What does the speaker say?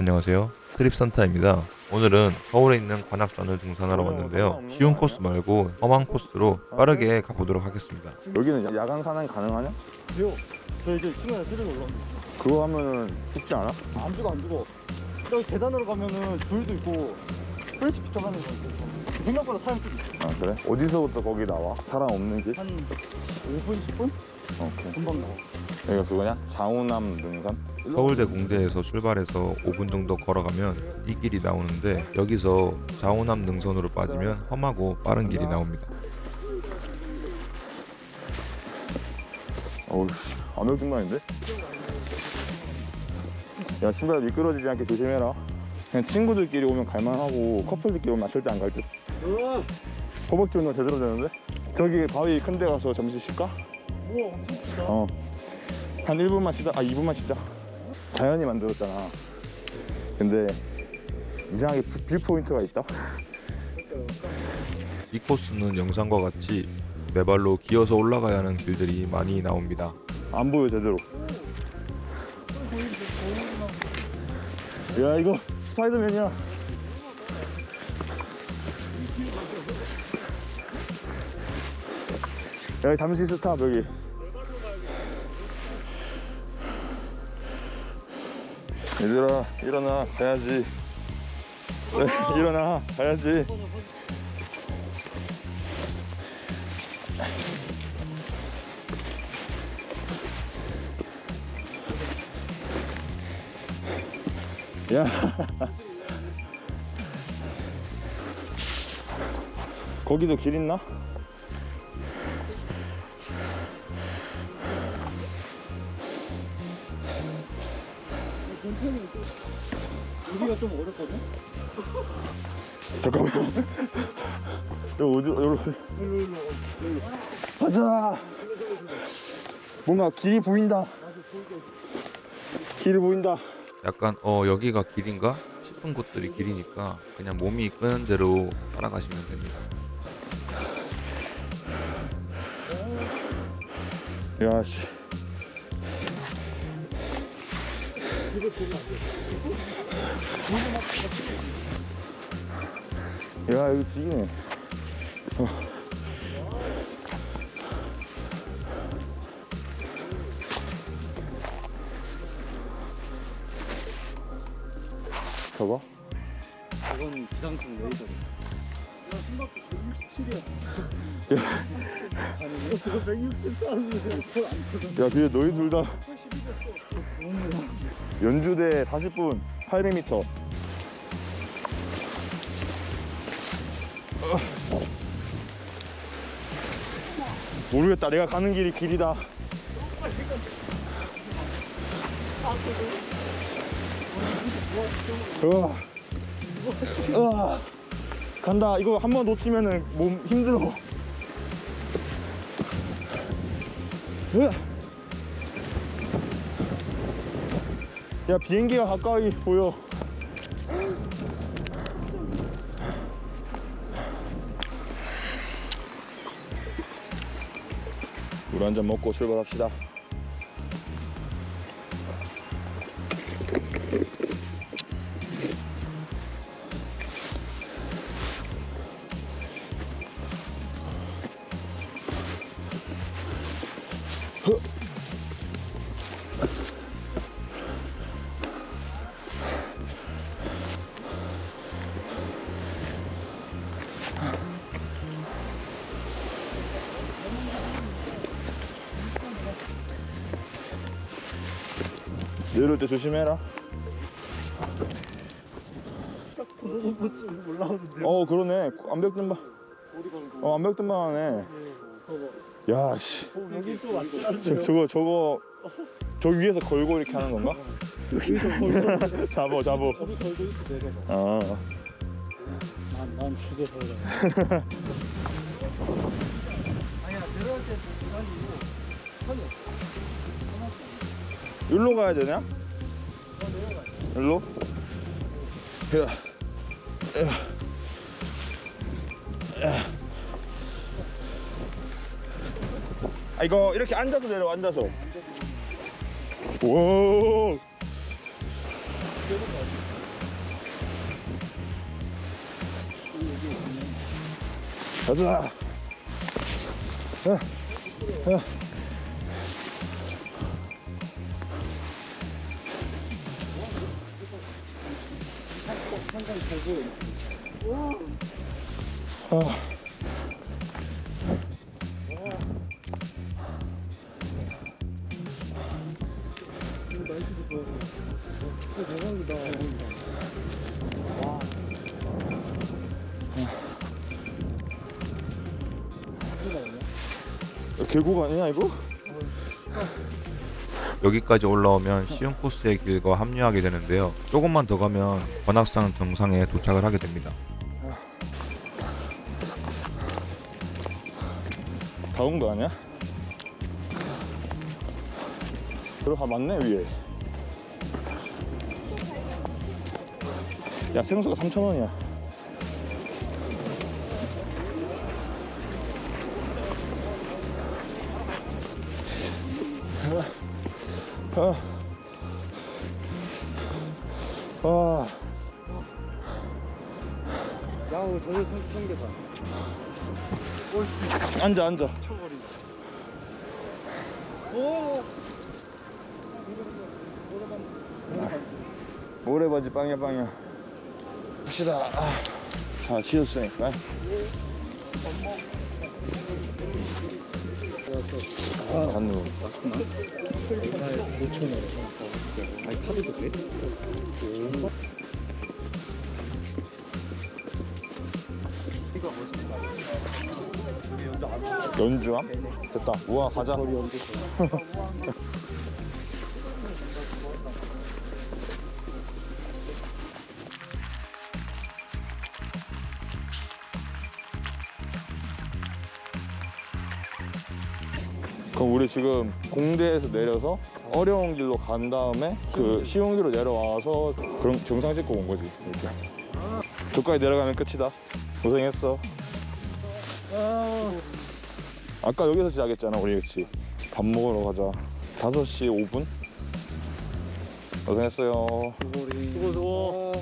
안녕하세요. 트립산타입니다. 오늘은 서울에 있는 관악산을 등산하러 왔는데요. 쉬운 코스 말고 험한 코스로 빠르게 가보도록 하겠습니다. 여기는 야간 산행 가능하냐? 돼요. 저 이제 치면 쓰레기 올라옵니다. 그거 하면은 죽지 않아? 안 죽어, 안 죽어. 저기 계단으로 가면은 줄도 있고, 플래시 비춰가는 거 있고. 생각보다 사람 좀 있어. 아 그래? 어디서부터 거기 나와? 사람 없는 길? 한 5분, 10분? 오케이 금방 나와. 여기가 그거냐? 장우남 능선? 서울대 공대에서 출발해서 5분 정도 걸어가면 이 길이 나오는데 여기서 자오남 능선으로 빠지면 험하고 빠른 길이 나옵니다. 어우 씨 아mer등만인데? 야 신발 미끄러지지 않게 조심해라 그냥 친구들끼리 오면 갈만하고 커플들끼리 오면 절대 안 갈듯 허벅지 운동 제대로 되는데? 저기 바위 큰 데 가서 잠시 쉴까? 크다. 어. 한 1분만 쉬자. 아, 2분만 쉬자. 자연이 만들었잖아. 근데 이상하게 view- view point가 있다. 이 코스는 영상과 같이 네 발로 기어서 올라가야 하는 길들이 많이 나옵니다. 안 보여 제대로. 야, 이거 스파이더맨이야. 여기 잠시 스탑 여기. 얘들아 일어나 가야지. 일어나 가야지. 야. 거기도 길 있나? 여기가 좀 어렵거든? 잠깐만. 여기 어디, 여기. 일로, 일로, 일로. 가자. 뭔가 길이 보인다. 길이 보인다. 약간 어 여기가 길인가 싶은 곳들이 길이니까 그냥 몸이 이끄는 대로 따라가시면 됩니다. 야, 씨. 야, 여기 지기네. 어. 저거? 저건 기상청 레이더래. 야, 심박수 167이야. 아니, 이거 지금 163인데 그안 터져. 야, 근데 너희 둘 다 연주대 40분 800m. 모르겠다. 내가 가는 길이 길이다. 으아. 으아. 간다. 이거 한 번 놓치면은 몸 힘들어. 야 비행기가 가까이 보여 물 한 잔 먹고 출발합시다 내려올 때 조심해라. 어 그러네 암벽등반. 어 암벽등반 하네. 야씨 어, 여기 좀? 저, 저거 저거 저 위에서 걸고 이렇게 하는 건가? 잡어 잡어 아 난, 난 그래 아니야 내려올 때 아니고 편해 일로 가야 되냐? 어 내려가 일로? 야. 야. 야. 아, 이거 이렇게 앉아도 되려 앉아서. 오. 가자. 아. 아. 아. 계곡 아니야 이거? 여기까지 올라오면 쉬운 코스의 길과 합류하게 되는데요. 조금만 더 가면 관악산 정상에 도착을 하게 됩니다. 다 온 거 아니야? 들어가 맞네 위에 야 생수가 3,000원이야. 아, 아, 야우 저기 성- 성계산 옳지 앉아 앉아. 쳐버리 오! 모래바지 빵야 빵야 봅시다. 아, 다 쉬었으니까. 간누 5천 원 아니 카드도 뭐지? 연주함? 됐다. 우와 가자 그럼 우리 지금 공대에서 내려서 어려운 길로 간 다음에 그 쉬운 길로 내려와서 그럼 정상 찍고 온 거지 이렇게. 저까지 내려가면 끝이다. 고생했어. 아 아까 여기서 시작했잖아 우리 그치? 밥 먹으러 가자. 5시 5분? 고생했어요. 수고 수고